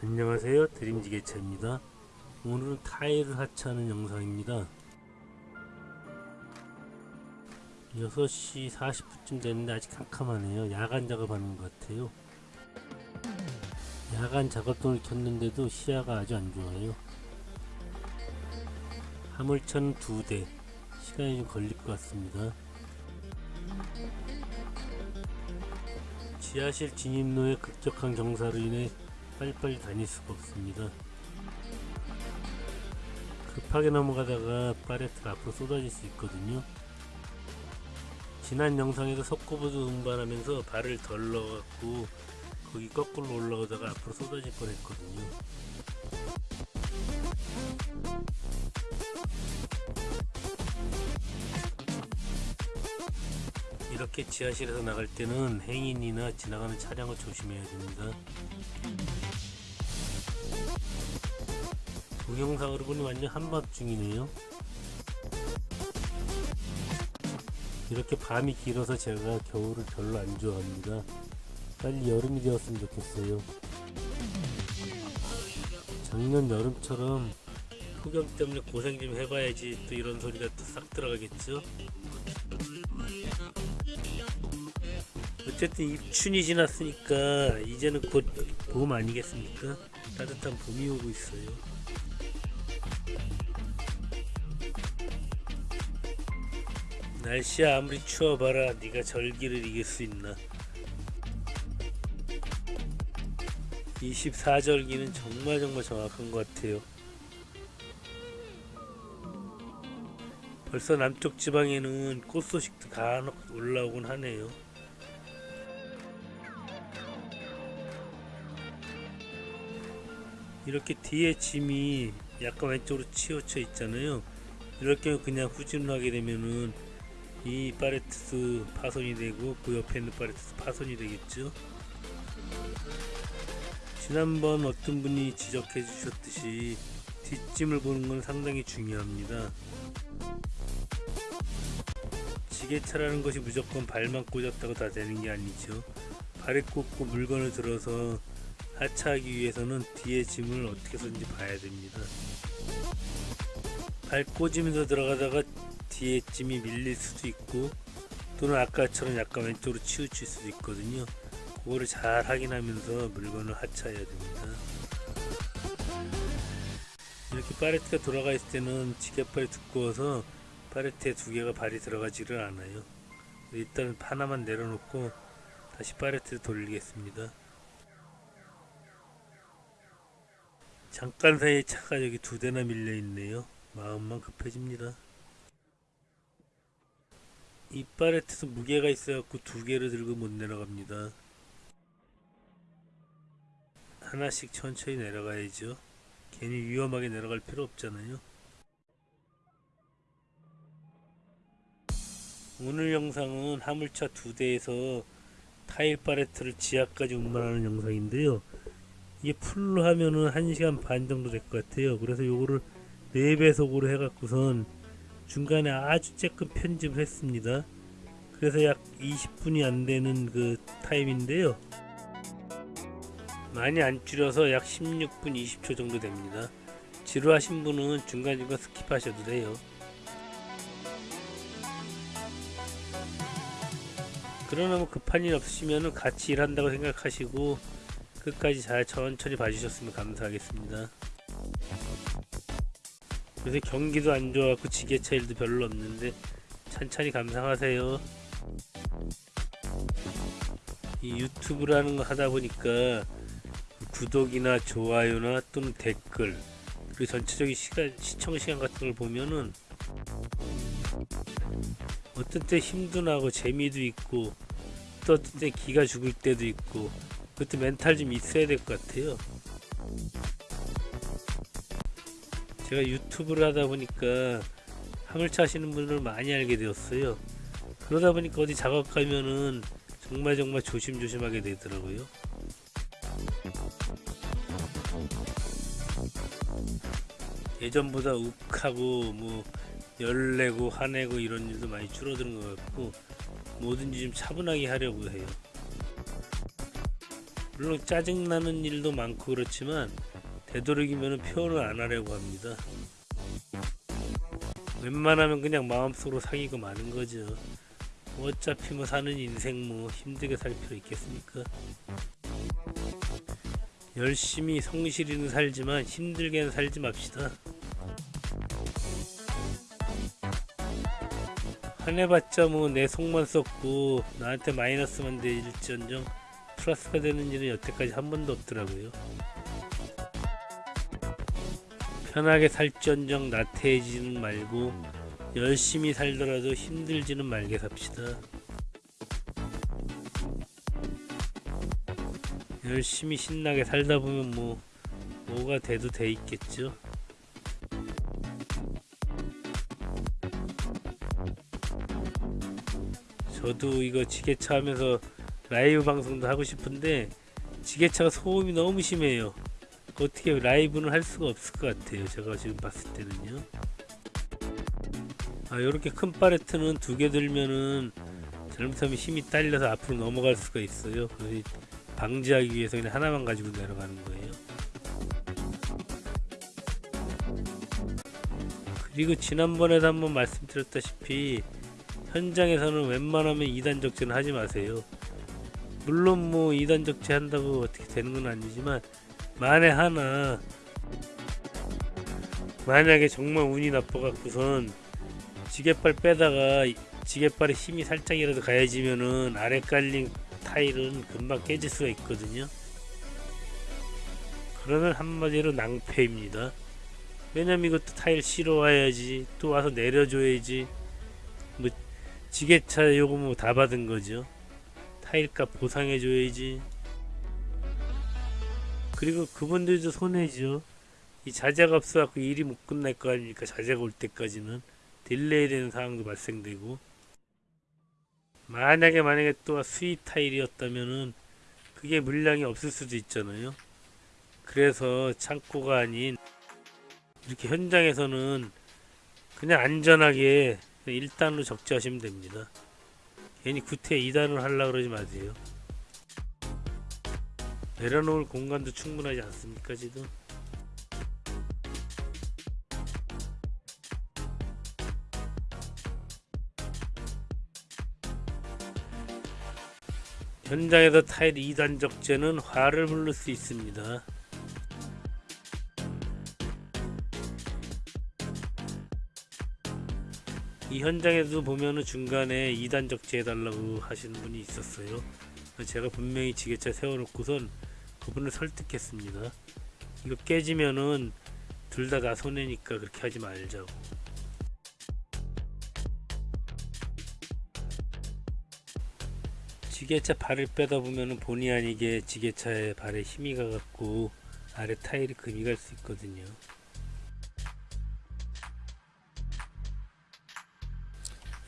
안녕하세요. 드림지게차입니다. 오늘은 타일을 하차하는 영상입니다. 6시 40분쯤 됐는데 아직 캄캄하네요. 야간 작업하는 것 같아요. 야간 작업등을 켰는데도 시야가 아주 안 좋아요. 화물차는 두대. 시간이 좀 걸릴 것 같습니다. 지하실 진입로의 급격한 경사로 인해 빨리빨리 다닐 수가 없습니다. 급하게 넘어가다가 파레트가 앞으로 쏟아질 수 있거든요. 지난 영상에서 석고보드 운반하면서 발을 덜 넣어갖고 거기 거꾸로 올라오다가 앞으로 쏟아질 뻔했거든요. 이렇게 지하실에서 나갈 때는 행인이나 지나가는 차량을 조심해야 됩니다. 동영상으로 보니 완전 한밤중이네요. 이렇게 밤이 길어서 제가 겨울을 별로 안 좋아합니다. 빨리 여름이 되었으면 좋겠어요. 작년 여름처럼 폭염 때문에 고생 좀 해봐야지 또 이런 소리가 또 싹 들어가겠죠? 어쨌든 입춘이 지났으니까 이제는 곧 봄 아니겠습니까? 따뜻한 봄이 오고 있어요. 날씨야 아무리 추워봐라 네가 절기를 이길 수 있나 24절기는 정말 정말 정확한 것 같아요 벌써 남쪽 지방에는 꽃 소식도 간혹 올라오곤 하네요 이렇게 뒤에 짐이 약간 왼쪽으로 치우쳐 있잖아요. 경우 그냥 후진하게 되면은 이 파레트스 파손이 되고 그 옆에 있는 파레트스 파손이 되겠죠? 지난번 어떤 분이 지적해 주셨듯이 뒷짐을 보는 건 상당히 중요합니다. 지게차라는 것이 무조건 발만 꽂았다고 다 되는 게 아니죠. 발에 꽂고 물건을 들어서 하차하기 위해서는 뒤에 짐을 어떻게든지 봐야 됩니다. 발 꽂으면서 들어가다가 뒤에 짐이 밀릴 수도 있고 또는 아까처럼 약간 왼쪽으로 치우칠 수도 있거든요. 그거를 잘 확인하면서 물건을 하차해야 됩니다. 이렇게 파레트가 돌아가 있을 때는 지게발이 두꺼워서 파레트에 두 개가 발이 들어가지를 않아요. 일단 하나만 내려놓고 다시 파레트를 돌리겠습니다 잠깐 사이에 차가 여기 두 대나 밀려 있네요 마음만 급해집니다 이 파레트도 무게가 있어갖고 두 개를 들고 못 내려갑니다. 하나씩 천천히 내려가야죠. 괜히 위험하게 내려갈 필요 없잖아요. 오늘 영상은 화물차 두 대에서 타일 파레트를 지하까지 운반하는 영상인데요. 이게 풀로 하면은 1시간 반 정도 될 것 같아요. 그래서 요거를 4배속으로 해갖고선 중간에 아주 쬐끔 편집을 했습니다. 그래서 약 20분이 안 되는 그 타임인데요. 많이 안 줄여서 약 16분 20초 정도 됩니다. 지루하신 분은 중간중간 skip하셔도 돼요. 그러나 뭐 급한 일 없으시면 같이 일한다고 생각하시고 끝까지 잘 천천히 봐주셨으면 감사하겠습니다. 요새 경기도 안 좋아갖고 지게차 일도 별로 없는데 천천히 감상하세요. 이 유튜브라는 거 하다 보니까 구독이나 좋아요나 또는 댓글 그리고 전체적인 시간, 시청 시간 같은 걸 보면은 어떤 때 힘도 나고 재미도 있고 또 어떤 때 기가 죽을 때도 있고 그때 멘탈 좀 있어야 될 것 같아요. 제가 유튜브를 하다 보니까 화물차 하시는 분을 많이 알게 되었어요. 그러다 보니까 어디 작업 가면은 정말 정말 조심조심하게 되더라고요. 예전보다 욱하고 뭐 열내고 화내고 이런 일도 많이 줄어드는 것 같고 뭐든지 좀 차분하게 하려고 해요. 물론 짜증나는 일도 많고 그렇지만 되도록이면 표현을 안 하려고 합니다. 웬만하면 그냥 마음속으로 사귀고 마는 거죠. 뭐 어차피 뭐 사는 인생 뭐 힘들게 살 필요 있겠습니까? 열심히 성실히는 살지만 힘들게는 살지 맙시다. 화내봤자 뭐 내 속만 썩고 나한테 마이너스만 될지언정 플러스가 되는 일은 여태까지 한 번도 없더라고요. 편하게 살지언정 나태해지는 말고 열심히 살더라도 힘들지는 말게 삽시다. 열심히 신나게 살다 보면 뭐 뭐가 돼도 돼 있겠죠. 저도 이거 지게차 하면서 라이브 방송도 하고 싶은데 지게차가 소음이 너무 심해요. 어떻게 라이브는 할 수가 없을 것 같아요. 제가 지금 봤을 때는요. 아, 이렇게 큰 팔레트는 두 개 들면은 잘못하면 힘이 딸려서 앞으로 넘어갈 수가 있어요. 방지하기 위해서 그냥 하나만 가지고 내려가는 거예요. 그리고 지난번에도 한번 말씀드렸다시피 현장에서는 웬만하면 2단 적재는 하지 마세요. 물론 뭐 2단 적재 한다고 어떻게 되는 건 아니지만 만에 하나 만약에 정말 운이 나빠갖고선 지게발 빼다가 지게발에 힘이 살짝이라도 가해지면은 아래 깔린 타일은 금방 깨질 수가 있거든요. 그러면 한마디로 낭패입니다. 왜냐면 이것도 타일 실어 와야지 또 와서 내려줘야지 뭐 지게차 요거 뭐 다 받은 거죠. 타일값 보상해 줘야지. 그리고 그분들도 손해죠. 이 자재가 없어갖고 일이 못 끝날 거 아닙니까? 자재가 올 때까지는 delay 되는 상황도 발생되고 만약에 만약에 또 수입 타일이었다면은 그게 물량이 없을 수도 있잖아요. 그래서 창고가 아닌 이렇게 현장에서는 그냥 안전하게 1단으로 적재하시면 됩니다. 괜히 구태 2단을 하려고 그러지 마세요. 내려놓을 공간도 충분하지 않습니까 지금? 현장에서 타일 2단 적재는 화를 부를 수 있습니다. 이 현장에도 보면은 중간에 2단 적재 해달라고 하시는 분이 있었어요. 제가 분명히 지게차 세워놓고선 그분을 설득했습니다. 이거 깨지면은 둘다다 손해니까 그렇게 하지 말자고. 지게차 발을 빼다 보면은 본의 아니게 지게차에 발에 힘이 가갖고 아래 타일이 금이 갈 수 있거든요.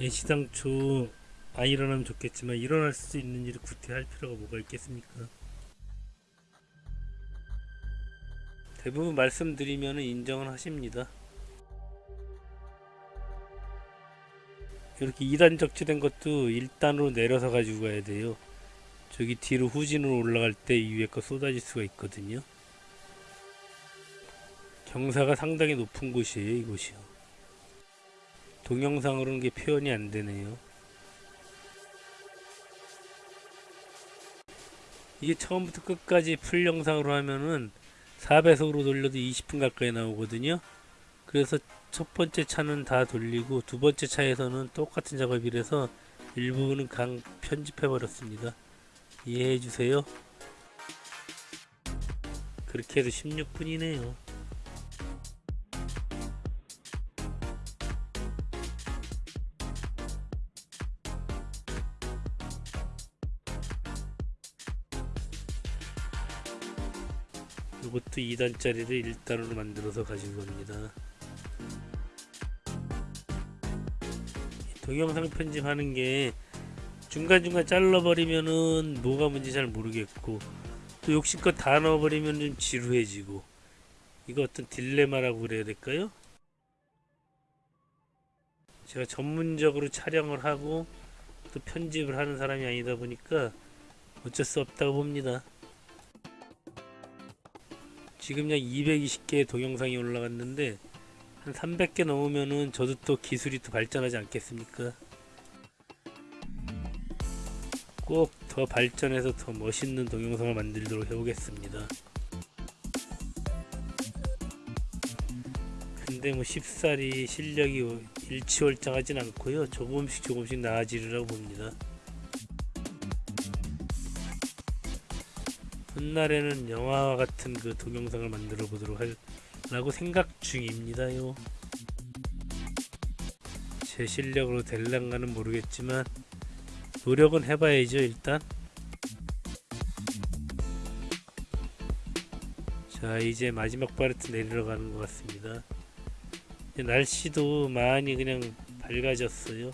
애시당초 안 일어나면 좋겠지만 일어날 수 있는 일을 구태할 필요가 뭐가 있겠습니까? 대부분 말씀드리면 인정을 하십니다. 이렇게 2단 적재된 것도 1단으로 내려서 가지고 가야 돼요. 저기 뒤로 후진으로 올라갈 때이 위에 거 쏟아질 수가 있거든요. 경사가 상당히 높은 곳이에요, 이곳이요. 동영상으로는 게 표현이 안 되네요. 이게 처음부터 끝까지 풀 영상으로 하면은 4배속으로 돌려도 20분 가까이 나오거든요. 그래서 첫 번째 차는 다 돌리고 두 번째 차에서는 똑같은 작업이라서 일부분은 강 편집해 버렸습니다. 이해해 주세요. 그렇게 해도 16분이네요. 이것도 2단짜리를 1단으로 만들어서 가지고 갑니다. 동영상 편집하는 게 중간중간 잘라버리면은 뭐가 뭔지 잘 모르겠고 또 욕심껏 다 넣어버리면 좀 지루해지고 이거 어떤 딜레마라고 그래야 될까요? 제가 전문적으로 촬영을 하고 또 편집을 하는 사람이 아니다 보니까 어쩔 수 없다고 봅니다. 지금 약 220개의 동영상이 올라갔는데 한 300개 넘으면은 저도 또 기술이 또 발전하지 않겠습니까? 꼭 더 발전해서 더 멋있는 동영상을 만들도록 해보겠습니다. 근데 뭐 쉽사리 실력이 일치월장하진 않고요. 조금씩 조금씩 나아지리라고 봅니다. 훗날에는 영화와 같은 그 동영상을 만들어 보도록 하려고 생각 중입니다요. 제 실력으로 될랑가는 모르겠지만 노력은 해봐야죠 일단. 자 이제 마지막 바레트 내리러 가는 것 같습니다. 날씨도 많이 그냥 밝아졌어요.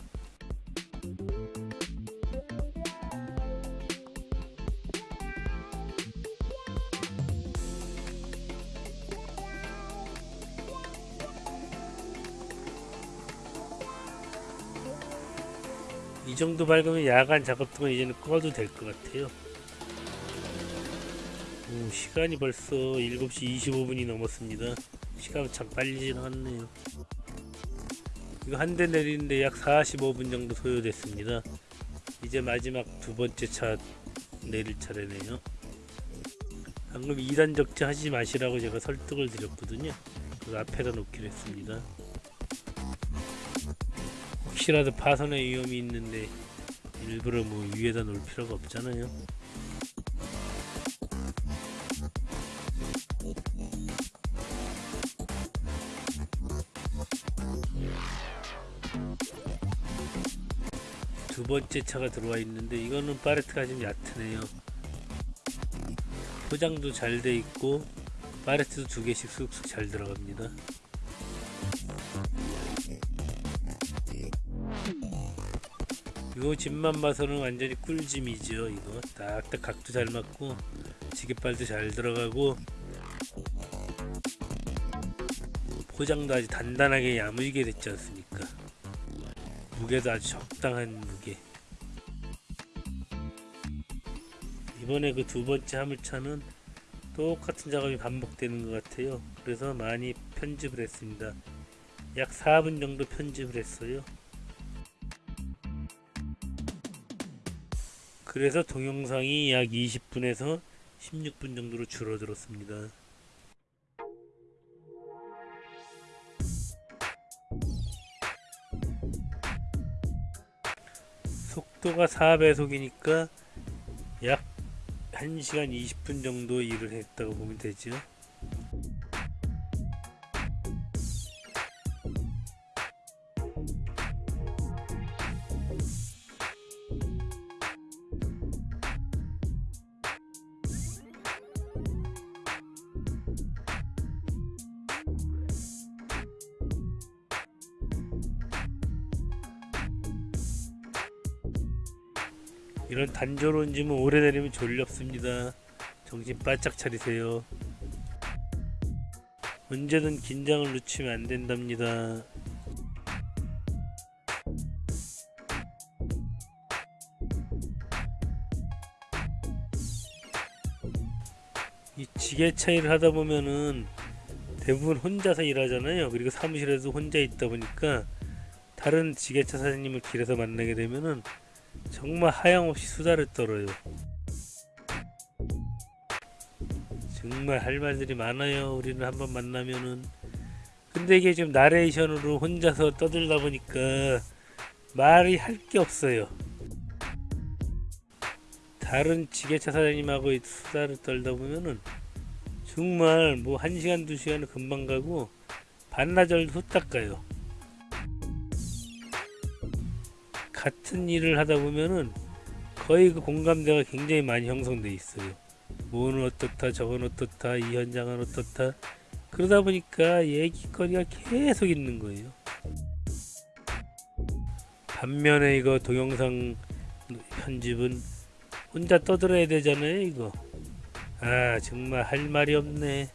정도 밝으면 야간 작업등은 이제는 꺼도 될 것 같아요. 오, 시간이 벌써 7시 25분이 넘었습니다. 시간 참 빨리 지나갔네요. 이거 한 대 내리는데 약 45분 정도 소요됐습니다. 이제 마지막 두 번째 차 내릴 차례네요. 방금 2단 적재 하지 마시라고 제가 설득을 드렸거든요. 그 앞에다 놓기로 했습니다. 혹시라도 파손의 위험이 있는데 일부러 뭐 위에다 놓을 필요가 없잖아요. 두 번째 차가 들어와 있는데 이거는 파레트가 좀 얕으네요. 포장도 잘 돼 있고 파레트도 두 개씩 쑥쑥 잘 들어갑니다. 이거 집만 봐서는 완전히 꿀짐이죠 이거. 딱딱 각도 잘 맞고 지게발도 잘 들어가고 포장도 아주 단단하게 야무지게 됐지 않습니까? 무게도 아주 적당한 무게. 이번에 그 두 번째 화물차는 똑같은 작업이 반복되는 것 같아요. 그래서 많이 편집을 했습니다. 약 4분 정도 편집을 했어요 그래서 동영상이 약 20분에서 16분 정도로 줄어들었습니다. 속도가 4배속이니까 약 1시간 20분 정도 일을 했다고 보면 되죠. 이런 단조로운 짐은 오래 다니면 졸렵습니다. 정신 바짝 차리세요. 언제든 긴장을 늦추면 안 된답니다. 이 지게차 일을 하다 보면은 대부분 혼자서 일하잖아요. 그리고 사무실에도 혼자 있다 보니까 다른 지게차 사장님을 길에서 만나게 되면은 정말 하염없이 수다를 떨어요. 정말 할 말들이 많아요. 우리는 한번 만나면은. 근데 이게 지금 나레이션으로 혼자서 떠들다 보니까 말이 할 게 없어요. 다른 지게차 사장님하고 수다를 떨다 보면은 정말 뭐한 시간 두 시간은 금방 가고 반나절도 후딱 가요. 같은 일을 하다 보면은 거의 그 공감대가 굉장히 많이 형성돼 있어요. 뭐는 어떻다, 저건 어떻다, 이 현장은 어떻다. 그러다 보니까 얘기거리가 계속 있는 거예요. 반면에 이거 동영상 편집은 혼자 떠들어야 되잖아요, 이거. 아, 정말 할 말이 없네.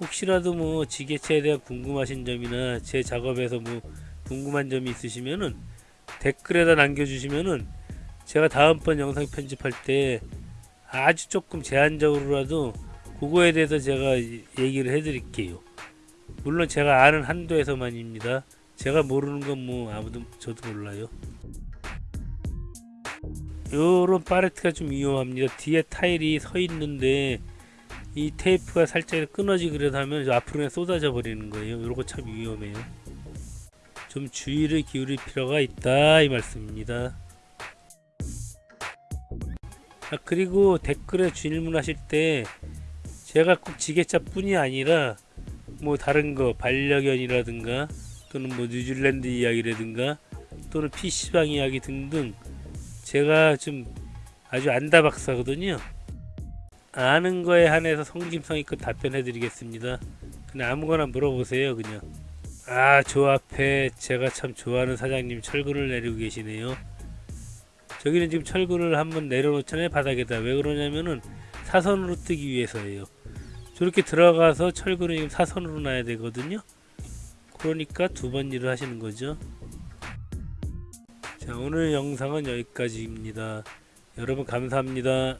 혹시라도 뭐 지게차에 대한 궁금하신 점이나 제 작업에서 뭐 궁금한 점이 있으시면은 댓글에다 남겨주시면은 제가 다음번 영상 편집할 때 아주 조금 제한적으로라도 그거에 대해서 제가 이- 얘기를 해드릴게요. 물론 제가 아는 한도에서만입니다. 제가 모르는 건 뭐 아무도 저도 몰라요. 요런 파레트가 좀 위험합니다. 뒤에 타일이 서 있는데 이 테이프가 살짝 끊어지기라도 하면 앞으로 그냥 쏟아져 버리는 거예요. 요런 거참 위험해요. 좀 주의를 기울일 필요가 있다 이 말씀입니다. 아, 그리고 댓글에 질문하실 때 제가 꼭 지게차 뿐이 아니라 뭐 다른 거 반려견이라든가 또는 뭐 뉴질랜드 이야기라든가 또는 PC방 이야기 등등 제가 좀 아주 안다박사거든요. 아는 거에 한해서 성심성의껏 답변해 드리겠습니다. 그냥 아무거나 물어보세요 그냥. 아 저 앞에 제가 참 좋아하는 사장님 철근을 내리고 계시네요. 저기는 지금 철근을 한번 내려놓잖아요 바닥에다 왜 그러냐면은 사선으로 뜨기 위해서예요. 저렇게 들어가서 철근을 지금 사선으로 놔야 되거든요. 그러니까 두 번 일을 하시는 거죠. 자 오늘 영상은 여기까지입니다. 여러분 감사합니다.